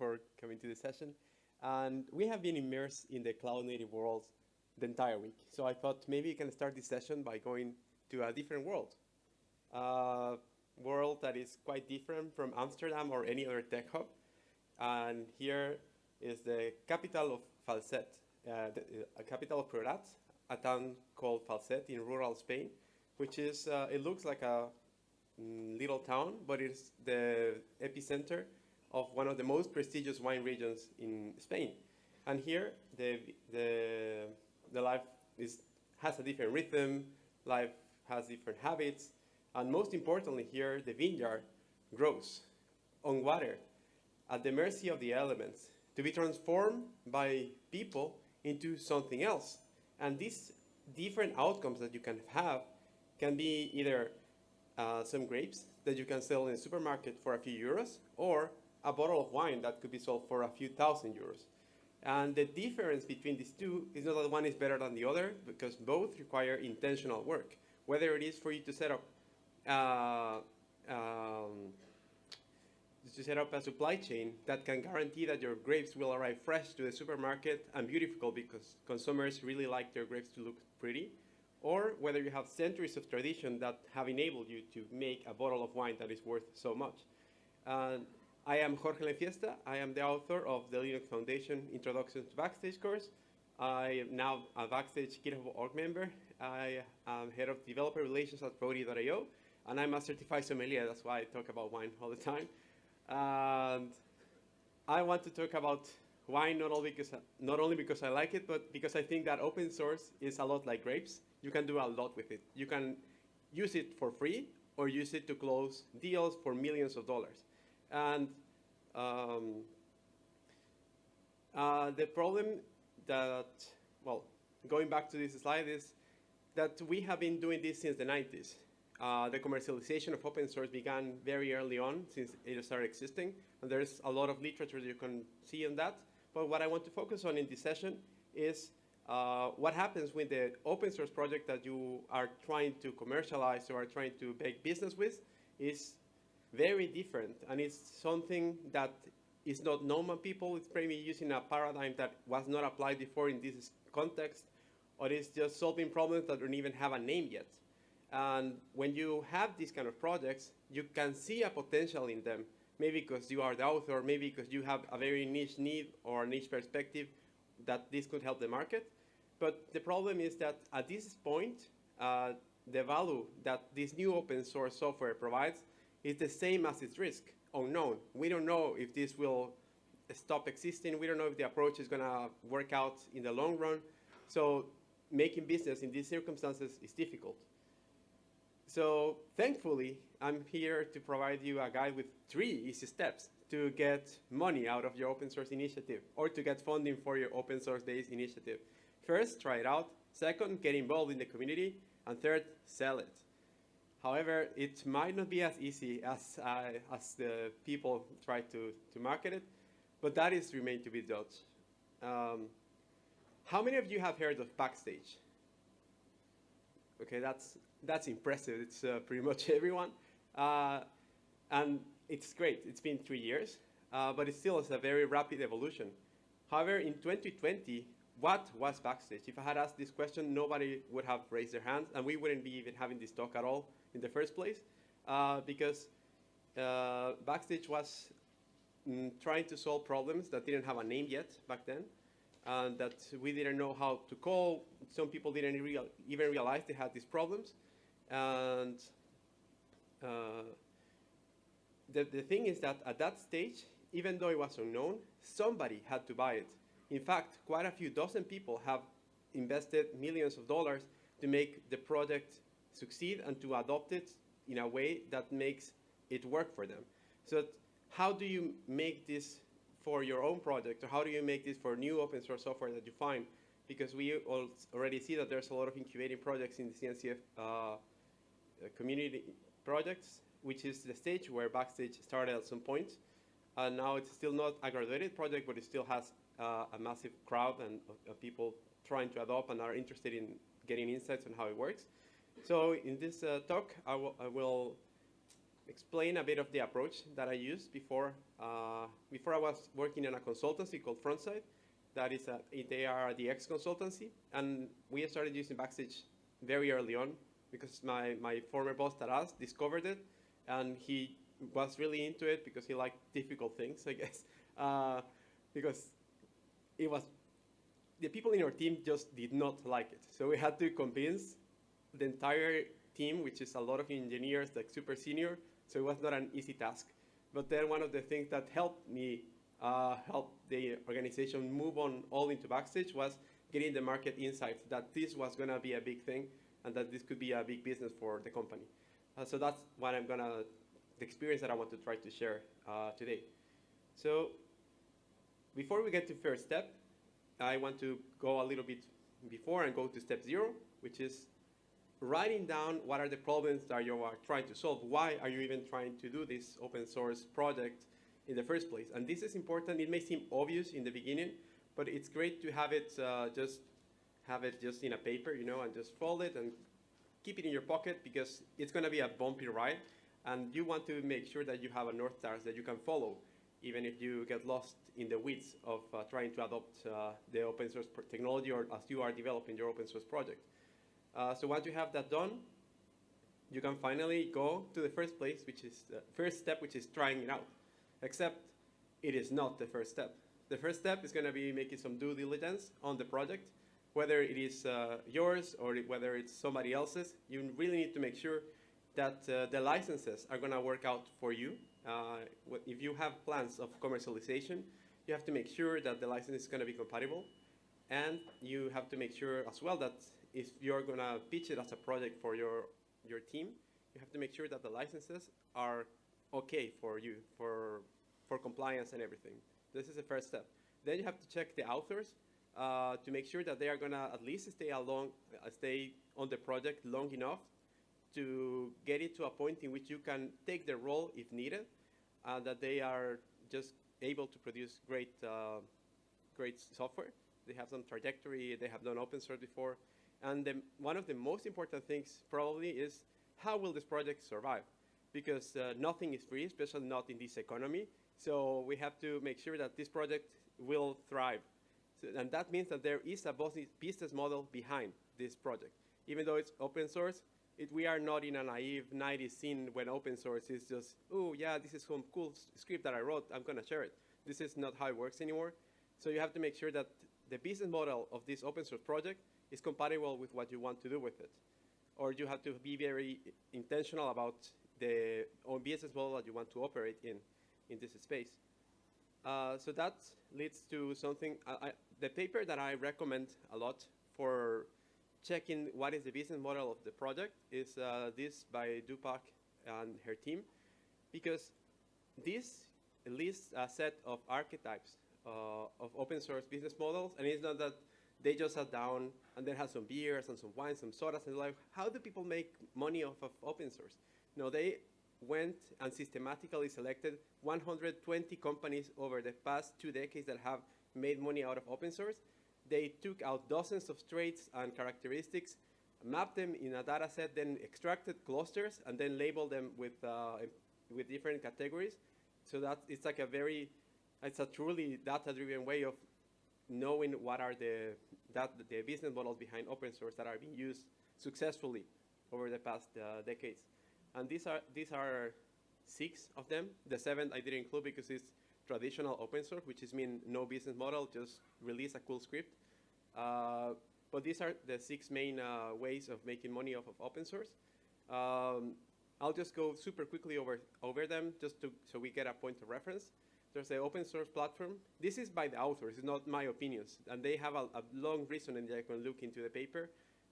for coming to this session. And we have been immersed in the cloud native world the entire week. So I thought maybe you can start this session by going to a different world. A world that is quite different from Amsterdam or any other tech hub. And here is the capital of Falset, uh, the uh, capital of Priorat, a town called Falset in rural Spain, which is, uh, it looks like a mm, little town, but it's the epicenter of one of the most prestigious wine regions in Spain. And here, the, the, the life is, has a different rhythm, life has different habits, and most importantly here, the vineyard grows on water at the mercy of the elements to be transformed by people into something else. And these different outcomes that you can have can be either uh, some grapes that you can sell in a supermarket for a few euros or a bottle of wine that could be sold for a few thousand euros. And the difference between these two is not that one is better than the other because both require intentional work. Whether it is for you to set up uh, um, to set up a supply chain that can guarantee that your grapes will arrive fresh to the supermarket and beautiful because consumers really like their grapes to look pretty, or whether you have centuries of tradition that have enabled you to make a bottle of wine that is worth so much. I am Jorge Lainfiesta. I am the author of the Linux Foundation Introduction to Backstage course. I am now a Backstage GitHub org member. I am head of developer relations at Roadie.io, and I'm a certified sommelier. That's why I talk about wine all the time. And I want to talk about wine not only because not only because I like it, but because I think that open source is a lot like grapes. You can do a lot with it. You can use it for free or use it to close deals for millions of dollars. And um, uh, the problem that, well, going back to this slide is that we have been doing this since the 90s. Uh, the commercialization of open source began very early on since it started existing. And there's a lot of literature you can see on that. But what I want to focus on in this session is uh, what happens with the open source project that you are trying to commercialize or are trying to make business with is very different. And it's something that is not normal people. It's maybe using a paradigm that was not applied before in this context, or it's just solving problems that don't even have a name yet. And when you have these kind of projects, you can see a potential in them, maybe because you are the author, maybe because you have a very niche need or a niche perspective that this could help the market. But the problem is that at this point, uh, the value that this new open source software provides is the same as its risk, unknown. We don't know if this will stop existing. We don't know if the approach is going to work out in the long run. So making business in these circumstances is difficult. So thankfully, I'm here to provide you a guide with three easy steps to get money out of your open source initiative or to get funding for your open source days initiative. First, try it out. Second, get involved in the community. And third, sell it. However, it might not be as easy as, uh, as the people try to, to market it, but that is remain to be judged. Um, how many of you have heard of Backstage? Okay, that's, that's impressive. It's uh, pretty much everyone. Uh, and it's great. It's been three years, uh, but it still is a very rapid evolution. However, in 2020, what was Backstage? If I had asked this question, nobody would have raised their hands, and we wouldn't be even having this talk at all in the first place, uh, because uh, Backstage was mm, trying to solve problems that didn't have a name yet back then, and that we didn't know how to call. Some people didn't real, even realize they had these problems. And uh, the, the thing is that at that stage, even though it was unknown, somebody had to buy it. In fact, quite a few dozen people have invested millions of dollars to make the project succeed and to adopt it in a way that makes it work for them. So how do you make this for your own project, or how do you make this for new open source software that you find? Because we already see that there's a lot of incubating projects in the CNCF uh, community projects, which is the stage where Backstage started at some point. And now it's still not a graduated project, but it still has uh, a massive crowd and uh, people trying to adopt and are interested in getting insights on how it works. So in this uh, talk, I, I will explain a bit of the approach that I used before. Uh, before I was working in a consultancy called Frontside. That is, a, they are the X consultancy, and we started using Backstage very early on because my, my former boss Taras discovered it, and he was really into it because he liked difficult things, I guess. Uh, because it was the people in our team just did not like it. So we had to convince the entire team, which is a lot of engineers, like super senior, so it was not an easy task. But then one of the things that helped me uh, help the organization move on all into Backstage was getting the market insights that this was going to be a big thing and that this could be a big business for the company. Uh, so that's what I'm going to, the experience that I want to try to share uh, today. So before we get to first step, I want to go a little bit before and go to step zero, which is writing down what are the problems that you are trying to solve. Why are you even trying to do this open source project in the first place? And this is important. It may seem obvious in the beginning, but it's great to have it uh, just have it just in a paper, you know, and just fold it and keep it in your pocket because it's going to be a bumpy ride. And you want to make sure that you have a North Star that you can follow, even if you get lost in the weeds of uh, trying to adopt uh, the open source technology or as you are developing your open source project. Uh, so once you have that done, you can finally go to the first place, which is the first step, which is trying it out. Except it is not the first step. The first step is going to be making some due diligence on the project, whether it is uh, yours or whether it's somebody else's. You really need to make sure that uh, the licenses are going to work out for you. Uh, if you have plans of commercialization, you have to make sure that the license is going to be compatible. And you have to make sure as well that if you're going to pitch it as a project for your, your team, you have to make sure that the licenses are okay for you, for, for compliance and everything. This is the first step. Then you have to check the authors uh, to make sure that they are going to at least stay along, uh, stay on the project long enough to get it to a point in which you can take the role if needed, and that they are just able to produce great, uh, great software. They have some trajectory, they have done open source before, and the, one of the most important things probably is how will this project survive? Because uh, nothing is free, especially not in this economy. So we have to make sure that this project will thrive. So, and that means that there is a business model behind this project. Even though it's open source, it, we are not in a naive 90s scene when open source is just, oh yeah, this is some cool script that I wrote, I'm gonna share it. This is not how it works anymore. So you have to make sure that the business model of this open source project is compatible with what you want to do with it. Or you have to be very intentional about the own business model that you want to operate in, in this space. Uh, so that leads to something, I, the paper that I recommend a lot for checking what is the business model of the project is uh, this by Dupac and her team, because this lists a set of archetypes uh, of open source business models, and it's not that they just sat down and then had some beers and some wine, some sodas, and like, how do people make money off of open source? No, they went and systematically selected 120 companies over the past two decades that have made money out of open source. They took out dozens of traits and characteristics, mapped them in a data set, then extracted clusters, and then labeled them with, uh, with different categories. So that it's like a very, it's a truly data-driven way of knowing what are the, that, the business models behind open source that are being used successfully over the past uh, decades. And these are, these are six of them. The seventh I didn't include because it's traditional open source, which is mean no business model, just release a cool script. Uh, but these are the six main uh, ways of making money off of open source. Um, I'll just go super quickly over, over them just to, so we get a point of reference. There's the open source platform. This is by the authors, it's not my opinions. And they have a, a long reason and I can look into the paper.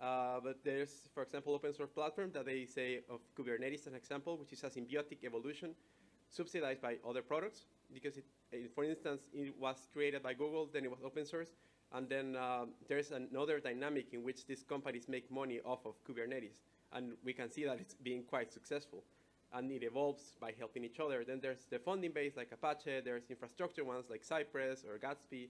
Uh, but there's, for example, open source platform that they say of Kubernetes an example, which is a symbiotic evolution subsidized by other products. Because, it, for instance, it was created by Google, then it was open source. And then uh, there's another dynamic in which these companies make money off of Kubernetes. And we can see that it's being quite successful and it evolves by helping each other. Then there's the funding base like Apache, there's infrastructure ones like Cypress or Gatsby,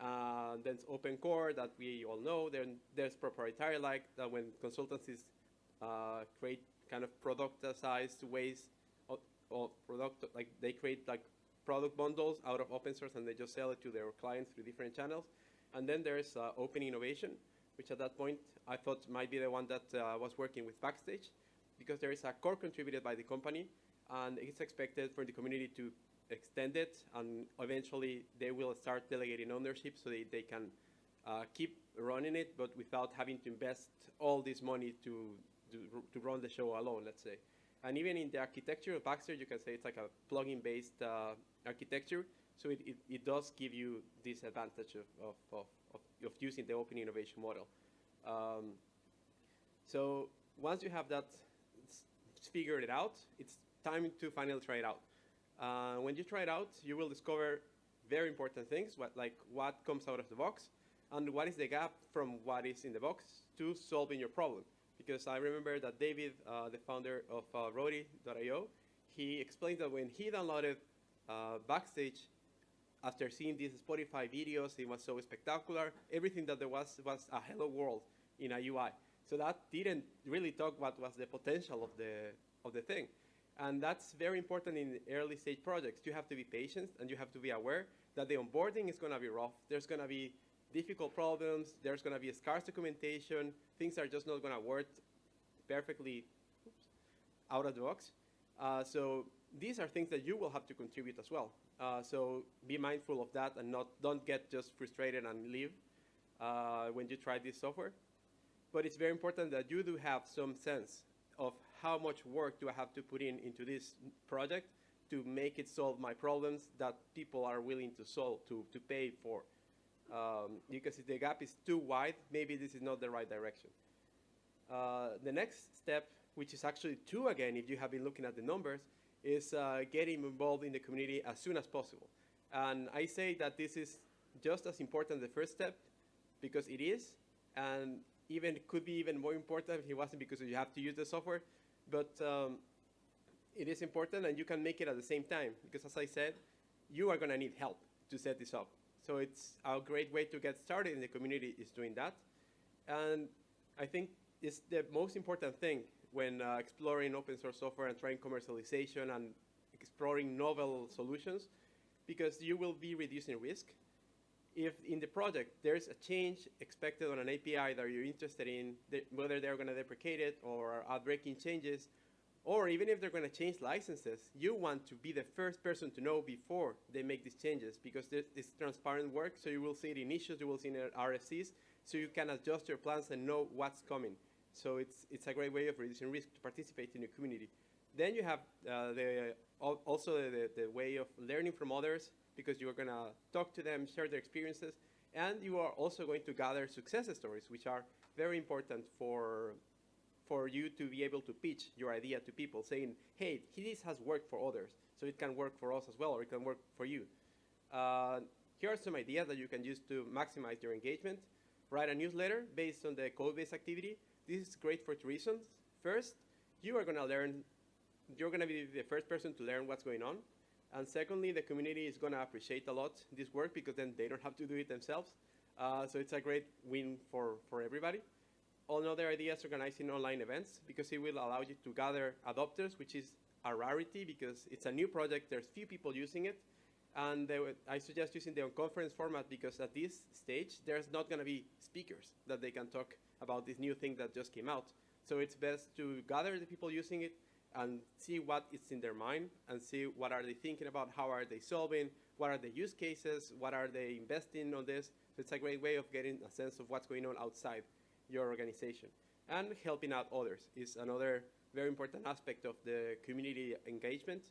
uh, there's open core that we all know, then there's proprietary like that when consultancies uh, create kind of productized ways of product, like they create like product bundles out of open source and they just sell it to their clients through different channels. And then there's uh, open innovation, which at that point I thought might be the one that uh, was working with Backstage because there is a core contributed by the company and it's expected for the community to extend it and eventually they will start delegating ownership so they, they can uh, keep running it but without having to invest all this money to, to, to run the show alone, let's say. And even in the architecture of Backstage, you can say it's like a plugin based uh, architecture. So it, it, it, does give you this advantage of, of, of, of, using the open innovation model. Um, so once you have that figured it out, it's time to finally try it out. Uh, when you try it out, you will discover very important things, what, like what comes out of the box, and what is the gap from what is in the box to solving your problem. Because I remember that David, uh, the founder of uh, Roadie.io, he explained that when he downloaded uh, Backstage, after seeing these Spotify videos, it was so spectacular. Everything that there was was a hello world in a UI. So that didn't really talk what was the potential of the, of the thing. And that's very important in early stage projects. You have to be patient and you have to be aware that the onboarding is going to be rough. There's going to be difficult problems. There's going to be scarce documentation. Things are just not going to work perfectly oops, out of the box. Uh, so these are things that you will have to contribute as well. Uh, so be mindful of that and not don't get just frustrated and leave uh, when you try this software. But it's very important that you do have some sense of how much work do I have to put in into this project to make it solve my problems that people are willing to solve, to, to pay for. Um, because if the gap is too wide, maybe this is not the right direction. Uh, the next step, which is actually two again, if you have been looking at the numbers, is uh, getting involved in the community as soon as possible. And I say that this is just as important the first step, because it is, and even could be even more important if it wasn't because you have to use the software. But um, it is important and you can make it at the same time because as I said, you are going to need help to set this up. So it's a great way to get started in the community is doing that. And I think it's the most important thing when uh, exploring open source software and trying commercialization and exploring novel solutions because you will be reducing risk if in the project there's a change expected on an API that you're interested in, whether they're going to deprecate it or are breaking changes, or even if they're going to change licenses, you want to be the first person to know before they make these changes because this transparent work, so you will see it in issues, you will see it in RFCs, so you can adjust your plans and know what's coming. So it's, it's a great way of reducing risk to participate in your community. Then you have uh, the, also the, the way of learning from others, because you are going to talk to them, share their experiences, and you are also going to gather success stories, which are very important for, for you to be able to pitch your idea to people, saying, hey, this has worked for others, so it can work for us as well, or it can work for you. Uh, here are some ideas that you can use to maximize your engagement. Write a newsletter based on the code-based activity. This is great for two reasons. First, you are going to learn, you're going to be the first person to learn what's going on. And secondly, the community is going to appreciate a lot this work because then they don't have to do it themselves. Uh, so it's a great win for, for everybody. Another idea is organizing online events because it will allow you to gather adopters, which is a rarity because it's a new project. There's few people using it. And I suggest using the conference format because at this stage, there's not going to be speakers that they can talk about this new thing that just came out. So it's best to gather the people using it, and see what is in their mind and see what are they thinking about, how are they solving, what are the use cases, what are they investing on this. So it's a great way of getting a sense of what's going on outside your organization. And helping out others is another very important aspect of the community engagement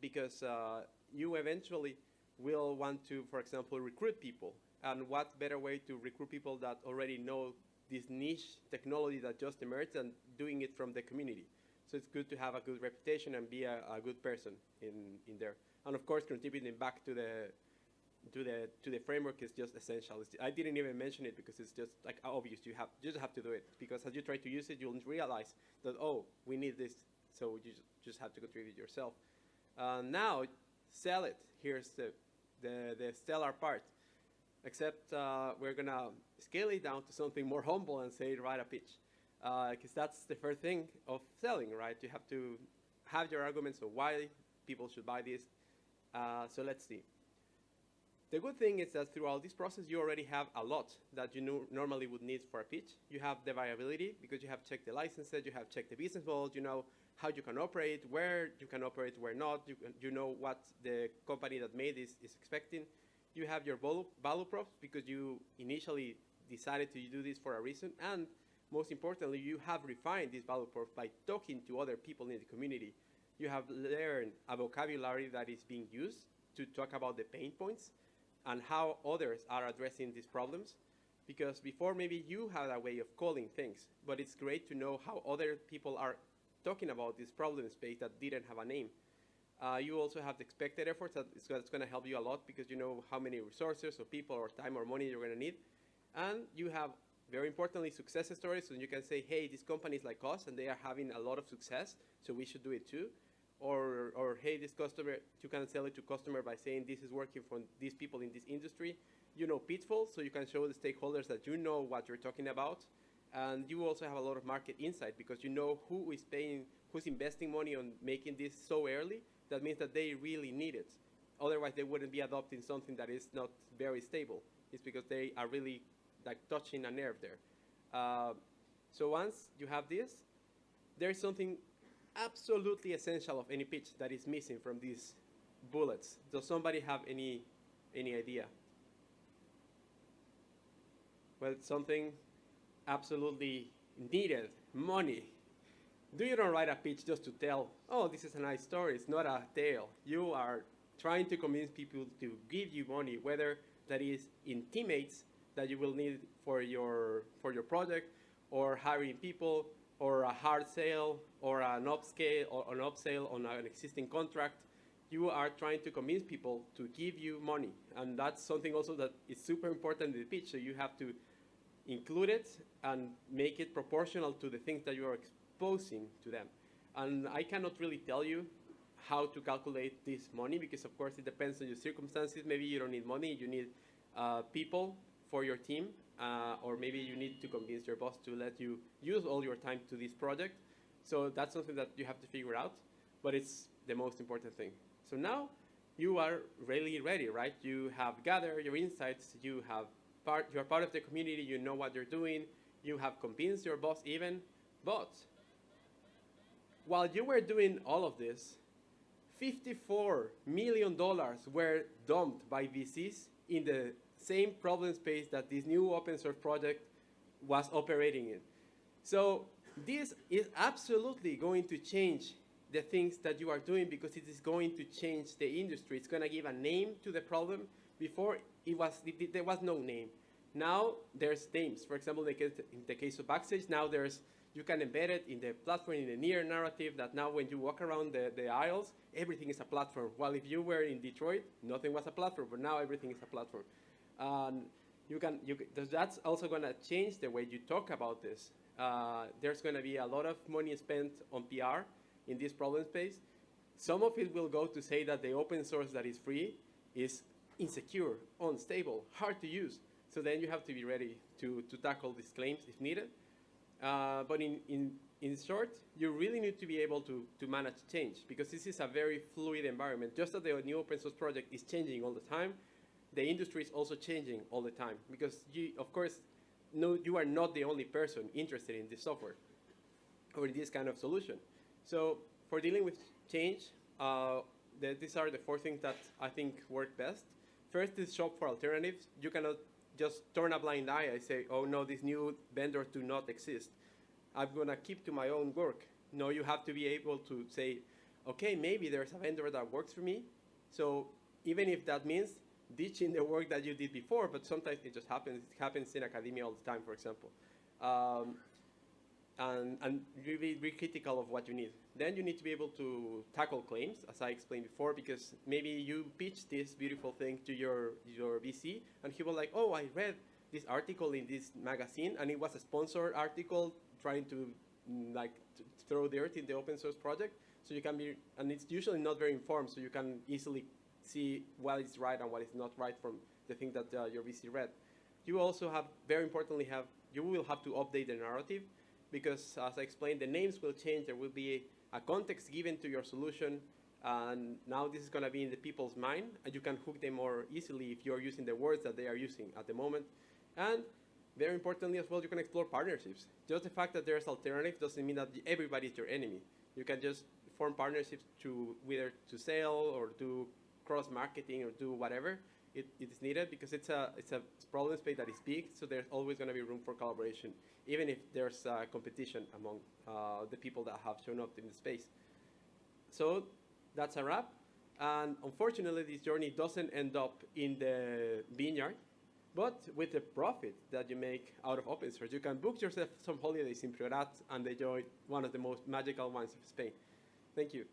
because uh, you eventually will want to, for example, recruit people. And what better way to recruit people that already know this niche technology that just emerged and doing it from the community. So it's good to have a good reputation and be a, a good person in, in there. And of course, contributing back to the to the to the framework is just essential. I didn't even mention it because it's just like obvious. You have you just have to do it because as you try to use it, you'll realize that oh, we need this, so you just have to contribute yourself. Uh, now, sell it. Here's the the the stellar part. Except uh, we're gonna scale it down to something more humble and say write a pitch because uh, that's the first thing of selling, right? You have to have your arguments of why people should buy this. Uh, so let's see. The good thing is that throughout this process, you already have a lot that you no normally would need for a pitch. You have the viability because you have checked the licenses, you have checked the business model, you know how you can operate, where you can operate, where not. You, you know what the company that made this is expecting. You have your value, props because you initially decided to do this for a reason. And most importantly, you have refined this value props by talking to other people in the community. You have learned a vocabulary that is being used to talk about the pain points and how others are addressing these problems. Because before maybe you had a way of calling things, but it's great to know how other people are talking about this problem space that didn't have a name. Uh, you also have the expected efforts that is going to help you a lot because you know how many resources or people or time or money you're going to need. And you have, very importantly, success stories. So you can say, hey, this company is like us and they are having a lot of success, so we should do it too or, or hey, this customer, you can sell it to customer by saying this is working for these people in this industry. You know pitfalls, so you can show the stakeholders that you know what you're talking about. And you also have a lot of market insight because you know who is paying, who's investing money on making this so early. That means that they really need it. Otherwise, they wouldn't be adopting something that is not very stable. It's because they are really like touching a nerve there. Uh, so once you have this, there's something absolutely essential of any pitch that is missing from these bullets? Does somebody have any, any idea? Well, something absolutely needed, money. Do you don't write a pitch just to tell, oh, this is a nice story, it's not a tale. You are trying to convince people to give you money, whether that is in teammates that you will need for your, for your project, or hiring people, or a hard sale or an upscale or an upsale on an existing contract, you are trying to convince people to give you money. And that's something also that is super important in the pitch. So you have to include it and make it proportional to the things that you are exposing to them. And I cannot really tell you how to calculate this money because of course it depends on your circumstances. Maybe you don't need money, you need uh, people for your team uh, or maybe you need to convince your boss to let you use all your time to this project. So that's something that you have to figure out, but it's the most important thing. So now you are really ready, right? You have gathered your insights, you have part, you're part of the community, you know what you're doing, you have convinced your boss even, but while you were doing all of this, $54 million were dumped by VCs in the same problem space that this new open source project was operating in. So this is absolutely going to change the things that you are doing because it is going to change the industry. It's going to give a name to the problem. Before, it was, it, there was no name. Now there's names. For example, in the, case, in the case of Backstage, now there's you can embed it in the platform in the near narrative that now when you walk around the, the aisles, everything is a platform. While if you were in Detroit, nothing was a platform, but now everything is a platform. Um, you can, you that's also going to change the way you talk about this. Uh, there's going to be a lot of money spent on PR in this problem space. Some of it will go to say that the open source that is free is insecure, unstable, hard to use. So then you have to be ready to, to tackle these claims if needed. Uh, but in, in, in short, you really need to be able to, to manage change because this is a very fluid environment. Just as the new open source project is changing all the time, the industry is also changing all the time because you, of course, no, you are not the only person interested in this software or in this kind of solution. So for dealing with change, uh, the, these are the four things that I think work best. First is shop for alternatives. You cannot just turn a blind eye and say, oh no, these new vendors do not exist. I'm gonna keep to my own work. No, you have to be able to say, okay, maybe there's a vendor that works for me. So even if that means ditching the work that you did before, but sometimes it just happens. It happens in academia all the time, for example. Um, and, and really be critical of what you need. Then you need to be able to tackle claims, as I explained before, because maybe you pitch this beautiful thing to your, your VC, and he was like, oh, I read this article in this magazine, and it was a sponsored article trying to mm, like to throw dirt in the open source project. So you can be, and it's usually not very informed, so you can easily see what is right and what is not right from the thing that uh, your VC read. You also have, very importantly, have you will have to update the narrative because, as I explained, the names will change. There will be a context given to your solution. And now this is going to be in the people's mind, and you can hook them more easily if you're using the words that they are using at the moment. And very importantly as well, you can explore partnerships. Just the fact that there's alternative doesn't mean that everybody is your enemy. You can just form partnerships to whether to sell or do cross marketing or do whatever it, it is needed because it's a it's a problem space that is big. So there's always going to be room for collaboration, even if there's uh, competition among uh, the people that have shown up in the space. So that's a wrap. And unfortunately, this journey doesn't end up in the vineyard, but with the profit that you make out of open source. You can book yourself some holidays in Priorat and enjoy one of the most magical wines of Spain. Thank you.